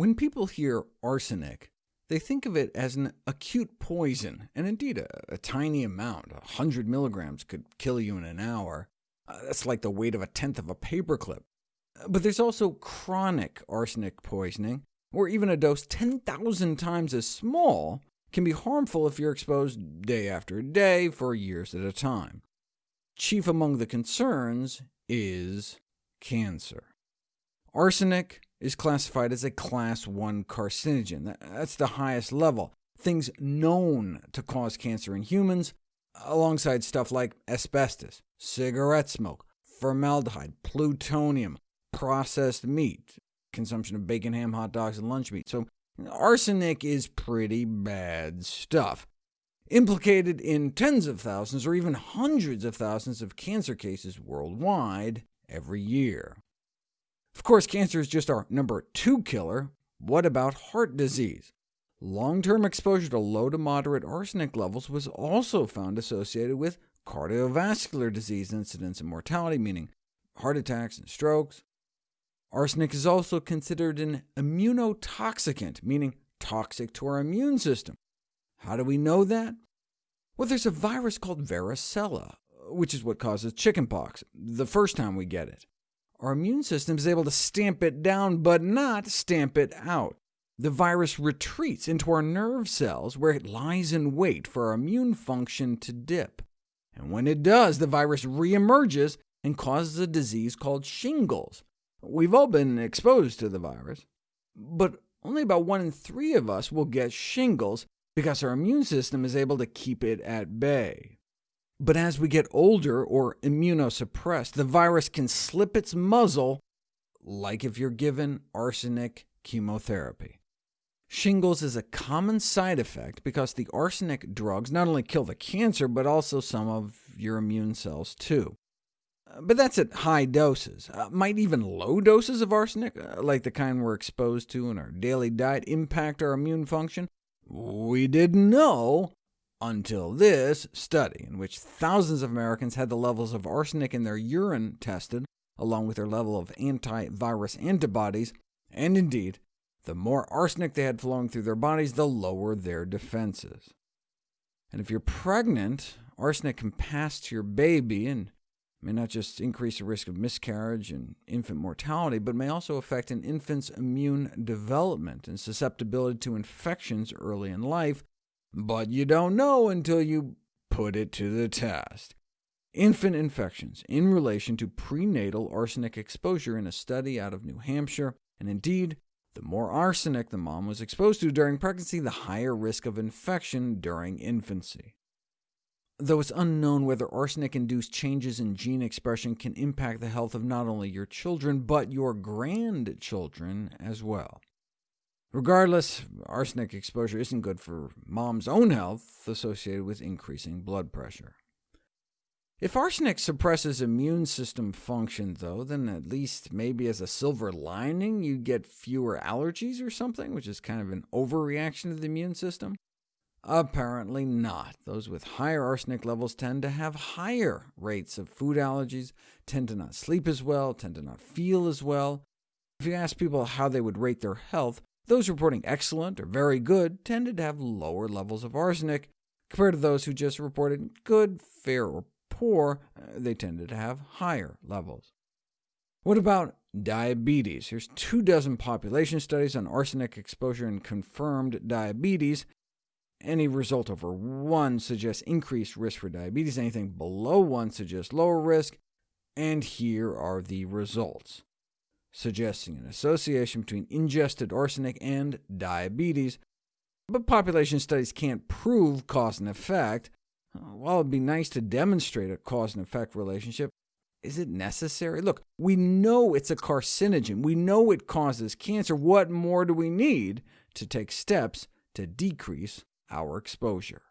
When people hear arsenic, they think of it as an acute poison, and indeed a, a tiny amount, 100 milligrams, could kill you in an hour. Uh, that's like the weight of a tenth of a paperclip. But there's also chronic arsenic poisoning, where even a dose 10,000 times as small can be harmful if you're exposed day after day for years at a time. Chief among the concerns is cancer. Arsenic is classified as a Class 1 carcinogen. That's the highest level. Things known to cause cancer in humans, alongside stuff like asbestos, cigarette smoke, formaldehyde, plutonium, processed meat, consumption of bacon, ham, hot dogs, and lunch meat. So arsenic is pretty bad stuff, implicated in tens of thousands or even hundreds of thousands of cancer cases worldwide every year. Of course, cancer is just our number two killer. What about heart disease? Long-term exposure to low to moderate arsenic levels was also found associated with cardiovascular disease incidence and mortality, meaning heart attacks and strokes. Arsenic is also considered an immunotoxicant, meaning toxic to our immune system. How do we know that? Well, there's a virus called varicella, which is what causes chickenpox, the first time we get it. Our immune system is able to stamp it down, but not stamp it out. The virus retreats into our nerve cells, where it lies in wait for our immune function to dip. And when it does, the virus reemerges and causes a disease called shingles. We've all been exposed to the virus, but only about one in three of us will get shingles because our immune system is able to keep it at bay. But as we get older or immunosuppressed, the virus can slip its muzzle, like if you're given arsenic chemotherapy. Shingles is a common side effect because the arsenic drugs not only kill the cancer, but also some of your immune cells too. But that's at high doses. Uh, might even low doses of arsenic, uh, like the kind we're exposed to in our daily diet, impact our immune function? We didn't know until this study, in which thousands of Americans had the levels of arsenic in their urine tested, along with their level of antivirus antibodies, and indeed, the more arsenic they had flowing through their bodies, the lower their defenses. And if you're pregnant, arsenic can pass to your baby and may not just increase the risk of miscarriage and infant mortality, but may also affect an infant's immune development and susceptibility to infections early in life, but you don't know until you put it to the test. Infant infections in relation to prenatal arsenic exposure in a study out of New Hampshire, and indeed, the more arsenic the mom was exposed to during pregnancy, the higher risk of infection during infancy. Though it's unknown whether arsenic-induced changes in gene expression can impact the health of not only your children, but your grandchildren as well. Regardless, arsenic exposure isn't good for mom's own health, associated with increasing blood pressure. If arsenic suppresses immune system function, though, then at least maybe as a silver lining you get fewer allergies or something, which is kind of an overreaction to the immune system. Apparently not. Those with higher arsenic levels tend to have higher rates of food allergies, tend to not sleep as well, tend to not feel as well. If you ask people how they would rate their health, those reporting excellent or very good tended to have lower levels of arsenic, compared to those who just reported good, fair, or poor, uh, they tended to have higher levels. What about diabetes? Here's two dozen population studies on arsenic exposure and confirmed diabetes. Any result over 1 suggests increased risk for diabetes, anything below 1 suggests lower risk, and here are the results suggesting an association between ingested arsenic and diabetes, but population studies can't prove cause and effect. While it would be nice to demonstrate a cause and effect relationship, is it necessary? Look, we know it's a carcinogen. We know it causes cancer. What more do we need to take steps to decrease our exposure?